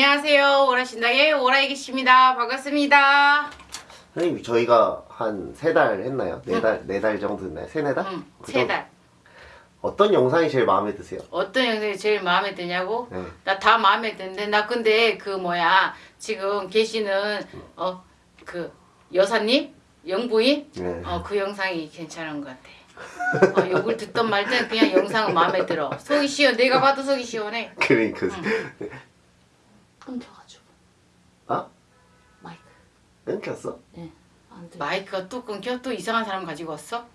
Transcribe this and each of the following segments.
안녕하세요. 오라신당의 오라이기씨입니다. 반갑습니다. 선생님 저희가 한 세 달 했나요? 네 달 네 달 정도 했나요? 세네 달? 응, 그 세 정도? 달. 어떤 영상이 제일 마음에 드세요? 어떤 영상이 제일 마음에 드냐고? 네. 나 다 마음에 드는데 나 근데 그 뭐야 지금 계시는 어 그 여사님 영부인 네. 어 그 영상이 괜찮은 것 같아. 어, 욕을 듣던 말든 그냥 영상은 마음에 들어. 속이 시원. 내가 봐도 속이 시원해. 그러니까 끊겨가지고 아 마이크 끊겼어? 네. 안 돼. 마이크가 또 끊겨? 또 이상한 사람 가지고 왔어?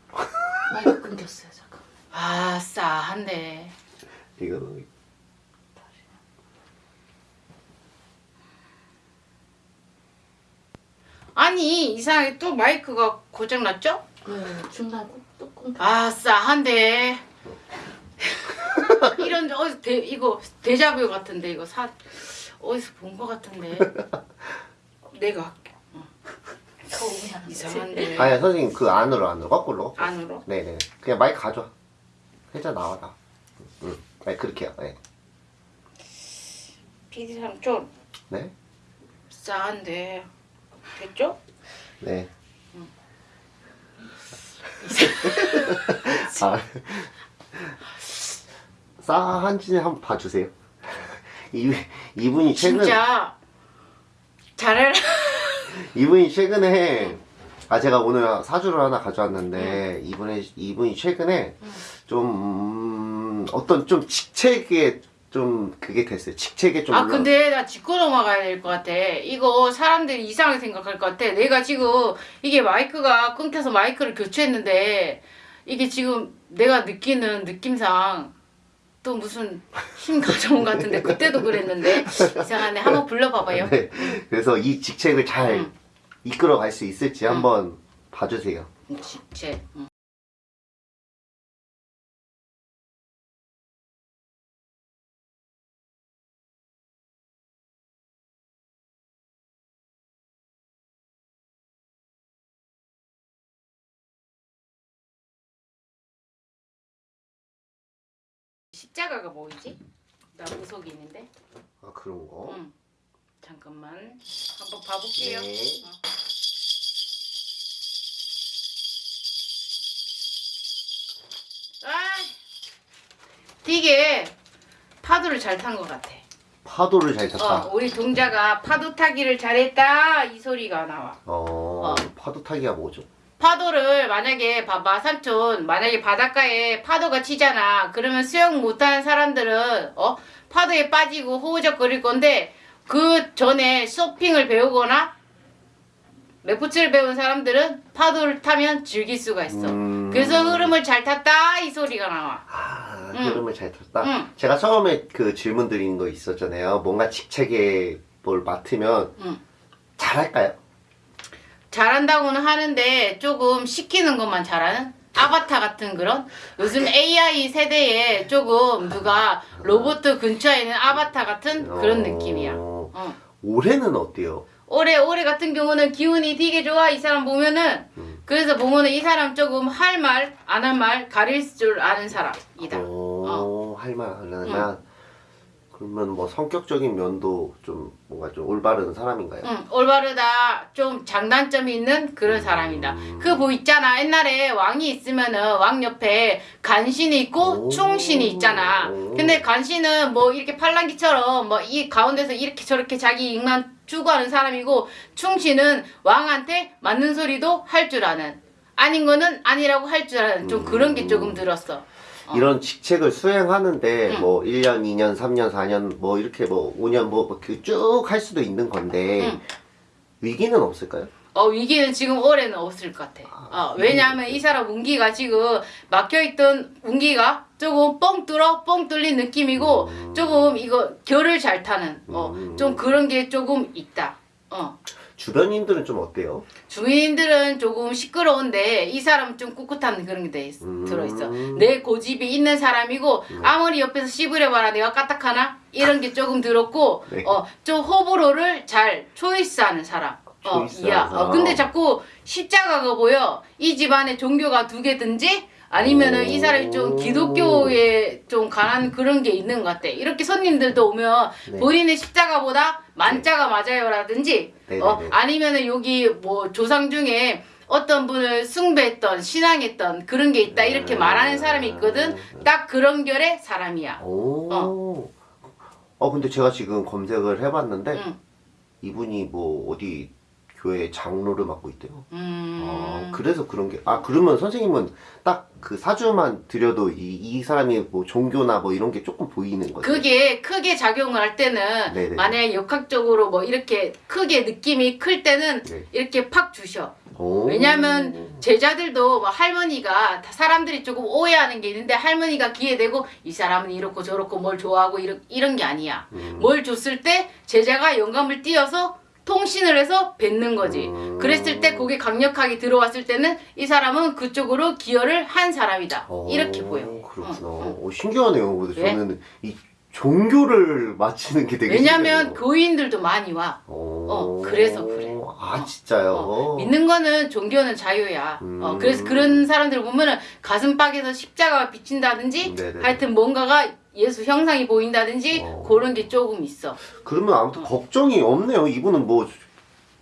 마이크 끊겼어요 잠깐. 아 싸한데. 이거 아니 이상하게 또 마이크가 고장났죠? 네 중간 꼭- 또 끊겨. 아 싸 한데 이런 어디서 대, 이거 데자뷰 같은데 이거 사 어디서 본거 같은데 내가 할게 처음이야. 이상한데 아니 선생님 그 안으로 안으로 거꾸로 안으로 네네 그냥 마이크 가져와 회자 나와 나 응. 네 그렇게 해요 네. PD상 좀 네? 싸한데 됐죠? 네. 아, 싸한지 한번 봐주세요. 이, 이분이 최근 진짜 잘해라. 이분이 최근에 아 제가 오늘 사주를 하나 가져왔는데 이분의 이분이 최근에 좀 음, 어떤 좀 직책에 좀 그게 됐어요. 직책에 좀 아 올라- 근데 나 짚고 넘어가야 될 것 같아. 이거 사람들이 이상하게 생각할 것 같아. 내가 지금 이게 마이크가 끊겨서 마이크를 교체했는데 이게 지금 내가 느끼는 느낌상 또 무슨 힘 가져온 것 같은데 그때도 그랬는데 이상하네 한번 불러봐봐요 네. 그래서 이 직책을 잘 응. 이끌어 갈 수 있을지 한번 봐주세요. 직체 응. 십자가가 뭐이지? 나 무속이 있는데 아 그런 거. 응. 잠깐만 한번 봐볼게요 네. 어. 아, 되게 파도를 잘 탄 것 같아. 파도를 잘 탔다. 어, 우리 동자가 파도 타기를 잘했다 이 소리가 나와. 어, 어. 파도 타기가 뭐죠? 파도를 만약에 봐봐 삼촌 만약에 바닷가에 파도가 치잖아 그러면 수영 못하는 사람들은 어 파도에 빠지고 호우적거릴 건데 그 전에 서핑을 배우거나 레포츠를 배운 사람들은 파도를 타면 즐길 수가 있어 음. 그래서 흐름을 잘 탔다 이 소리가 나와 아, 응. 흐름을 잘 탔다. 응. 제가 처음에 그 질문 드린 거 있었잖아요. 뭔가 직책에 뭘 맡으면 응. 잘할까요? 잘한다고는 하는데 조금 시키는 것만 잘하는 아바타 같은 그런 요즘 AI 세대에 조금 누가 로봇 근처에 있는 아바타 같은 그런 어, 느낌이야. 어. 올해는 어때요? 올해 올해 같은 경우는 기운이 되게 좋아 이 사람 보면은 음. 그래서 보면은 이 사람 조금 할 말 안 할 말 가릴 줄 아는 사람이다. 어, 할말 하려면 그러면 뭐 성격적인 면도 좀 뭔가 좀 올바른 사람인가요? 응, 올바르다. 좀 장단점이 있는 그런 사람이다. 그뭐 있잖아. 옛날에 왕이 있으면은 왕 옆에 간신이 있고 오. 충신이 있잖아. 오. 근데 간신은 뭐 이렇게 팔랑귀처럼 뭐 이 가운데서 이렇게 저렇게 자기 입만 추구하는 사람이고 충신은 왕한테 맞는 소리도 할 줄 아는 아닌 거는 아니라고 할 줄 아는 좀 그런 게 조금 들었어. 어. 이런 직책을 수행하는데 응. 뭐 1년, 2년, 3년, 4년 뭐 이렇게 뭐 5년 뭐쭉 할 수도 있는 건데 응. 위기는 없을까요? 어 위기는 지금 올해는 없을 것 같아. 어, 왜냐하면 이 사람 운기가 지금 막혀있던 운기가 조금 뻥 뚫어 뻥 뚫린 느낌이고 음. 조금 이거 결을 잘 타는 어, 음. 좀 그런 게 조금 있다. 어. 주변인들은 좀 어때요? 주민들은 조금 시끄러운데 이 사람은 좀 꿋꿋한 그런 게돼 있- 음. 들어있어. 내 고집이 있는 사람이고 아무리 옆에서 씹으려봐라 내가 까딱하나 이런 게 조금 들었고 네. 어, 좀 호불호를 잘 초이스하는 사람. 어, 초이스하는 야. 어, 근데 자꾸 십자가가 보여. 이 집안에 종교가 두 개든지 아니면은 오. 이 사람이 좀 기독교에 좀 관한 그런 게 있는 것 같아. 이렇게 손님들도 오면 네. 본인의 십자가보다 만자가 맞아요라든지 네네네. 어, 아니면은 여기 뭐 조상 중에 어떤 분을 숭배했던 신앙했던 그런 게 있다 이렇게 말하는 사람이 있거든. 딱 그런 결의 사람이야. 오. 어. 근데 제가 지금 검색을 해봤는데 응. 이분이 뭐 어디 교회 장로를 맡고 있대요. 음. 아, 그래서 그런 게, 아, 그러면 선생님은 딱 그 사주만 드려도 이, 이 사람이 뭐 종교나 뭐 이런 게 조금 보이는 거죠? 그게 크게 작용을 할 때는 네네. 만약에 역학적으로 뭐 이렇게 크게 느낌이 클 때는 네. 이렇게 팍 주셔. 오. 왜냐면 제자들도 뭐 할머니가 다 사람들이 조금 오해하는 게 있는데 할머니가 귀에 대고 이 사람은 이렇고 저렇고 뭘 좋아하고 이런 이런 게 아니야. 음. 뭘 줬을 때 제자가 영감을 띄어서 통신을 해서 뱉는 거지. 음. 그랬을 때 그게 강력하게 들어왔을 때는 이 사람은 그쪽으로 기여를 한 사람이다. 오, 이렇게 보여. 그렇구나. 응, 오, 신기하네요. 근데 왜? 저는 이 종교를 맞히는 게 되게 왜냐면. 교인들도 많이 와. 오. 어, 그래서 그래. 아, 진짜요? 어, 믿는 거는 종교는 자유야. 음. 어, 그래서 그런 사람들 보면은 가슴팍에서 십자가가 비친다든지 네네. 하여튼 뭔가가 예수 형상이 보인다든지 어. 그런 게 조금 있어. 그러면 아무튼 걱정이 없네요. 이분은 뭐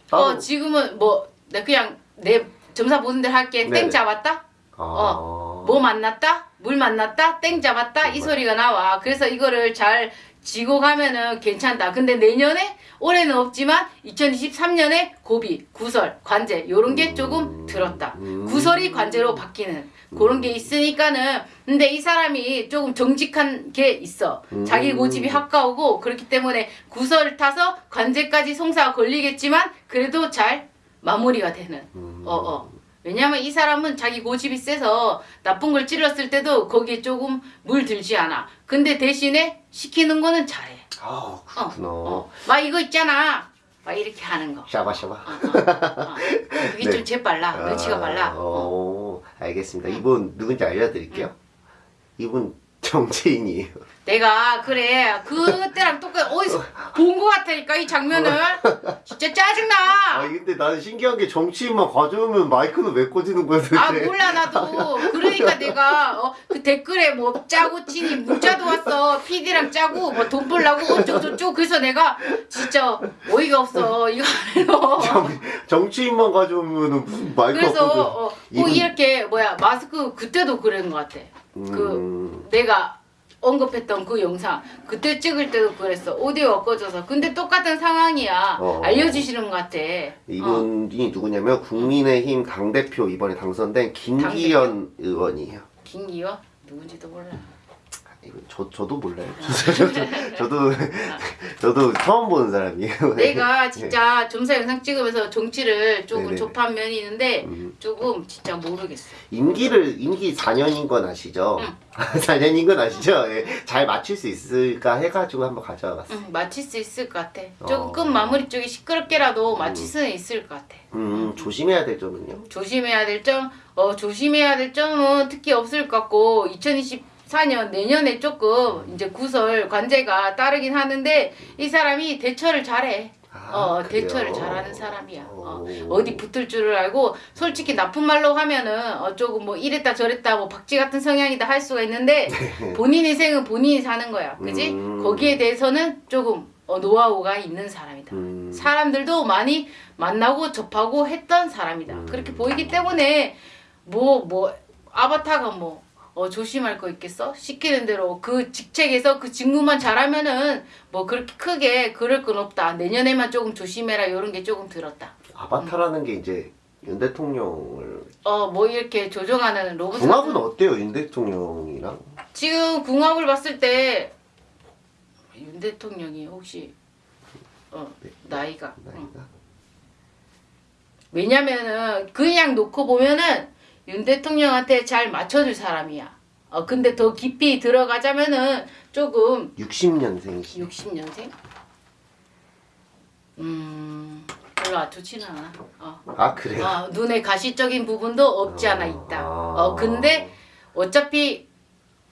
따로 어 지금은 뭐나 그냥 내 점사 보는 대로 할게. 네네. 땡 잡았다. 아. 어, 뭐 만났다? 물 만났다? 땡 잡았다? 이 소리가 나와. 그래서 이거를 잘 지고 가면은 괜찮다. 근데 내년에 올해는 없지만 2023년에 고비, 구설, 관제 요런 게 조금 들었다. 음. 구설이 관제로 바뀌는 그런 게 있으니까는 근데 이 사람이 조금 정직한 게 있어. 음. 자기 고집이 가까우고 그렇기 때문에 구설을 타서 관제까지 송사가 걸리겠지만 그래도 잘 마무리가 되는. 음. 어, 어. 왜냐면 이 사람은 자기 고집이 세서 나쁜 걸 찔렀을 때도 거기에 조금 물 들지 않아. 근데 대신에 시키는 거는 잘해. 아, 어, 그렇구나. 어. 막 이거 있잖아. 막 이렇게 하는 거. 샤바샤바. 어, 어, 어. 그게 네. 좀 재빨라. 눈치가 빨라. 아, 어. 어, 알겠습니다. 이분 누군지 알려드릴게요. 이분 정치인이에요. 내가 그래 그때랑 똑같 어디서 본 거 같다니까 이 장면을 진짜 아, 짜증나. 근데 나는 신기한 게 정치인만 가져오면 마이크는 왜 꽂이는 거야 도대체? 아 몰라 나도 그러니까 내가 어, 그 댓글에 뭐 짜고 치니 문자도 왔어 PD랑 짜고 뭐 돈 벌라고 어쩌고저쩌고 그래서 내가 진짜 어이가 없어 이거 정, 정치인만 가져오면 무슨 마이크가 그래서. 어, 꼭 이분- 이렇게 뭐야 마스크 그때도 그런 것 같아 그 음, 내가 언급했던 그 영상 그때 찍을 때도 그랬어. 오디오가 꺼져서. 근데 똑같은 상황이야. 어. 알려주시는 것 같아. 이분이 누구냐면 국민의힘 당대표 이번에 당선된 김기현 의원이에요. 김기현? 누군지도 몰라 이거 저, 저도 몰라요. 저도, 저도 처음 보는 사람이에요. 내가 진짜 점사 영상 찍으면서 정치를 조금 네네네. 접한 면이 있는데 음. 조금 진짜 모르겠어. 임기를 임기 4년인 건 아시죠? 4년인 건 아시죠? 예, 잘 맞출 수 있을까 해가지고 한번 가져와 봤어요. 응, 마칠 수 있을 것 같아. 어. 조금 끝 마무리 쪽이 시끄럽게라도 마칠 수는 있을 것 같아. 음, 조심해야 될 점은요? 조심해야 될 점, 어 조심해야 될 점은 특히 없을 것 같고 2024년 내년에 조금 이제 구설 관제가 따르긴 하는데 이 사람이 대처를 잘해. 아, 어, 그래요? 대처를 잘하는 사람이야. 어, 오. 어디 붙을 줄을 알고 솔직히 나쁜 말로 하면은 어, 조금 뭐 이랬다 저랬다 뭐 박쥐 같은 성향이다 할 수가 있는데 본인 인생은 본인이 사는 거야. 그지? 음. 거기에 대해서는 조금 어, 노하우가 있는 사람이다. 음, 사람들도 많이 만나고 접하고 했던 사람이다. 음. 그렇게 보이기 때문에 뭐뭐 아바타가 뭐 어, 조심할 거 있겠어? 시키는 대로 그 직책에서 그 직무만 잘하면은 뭐 그렇게 크게 그럴 건 없다. 내년에만 조금 조심해라. 이런 게 조금 들었다. 아바타라는 게 이제 윤 대통령을 어뭐 이렇게 조종하는 로봇 궁합은 같은- 어때요 윤 대통령이랑? 지금 궁합을 봤을 때 윤 대통령이 혹시 어 나이가 응. 나이가? 왜냐면은 그냥 놓고 보면은 윤 대통령한테 잘 맞춰줄 사람이야. 어 근데 더 깊이 들어가자면은 조금 60년생이시. 60년생? 음 별로 좋지는 않아. 어. 아 그래요? 어, 눈에 가시적인 부분도 없지 않아 있다. 어 근데 어차피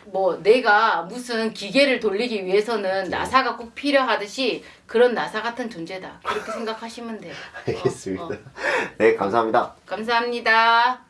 뭐 내가 무슨 기계를 돌리기 위해서는 나사가 꼭 필요하듯이 그런 나사 같은 존재다. 그렇게 생각하시면 돼요. 어, 알겠습니다. 어. 네 감사합니다. 감사합니다.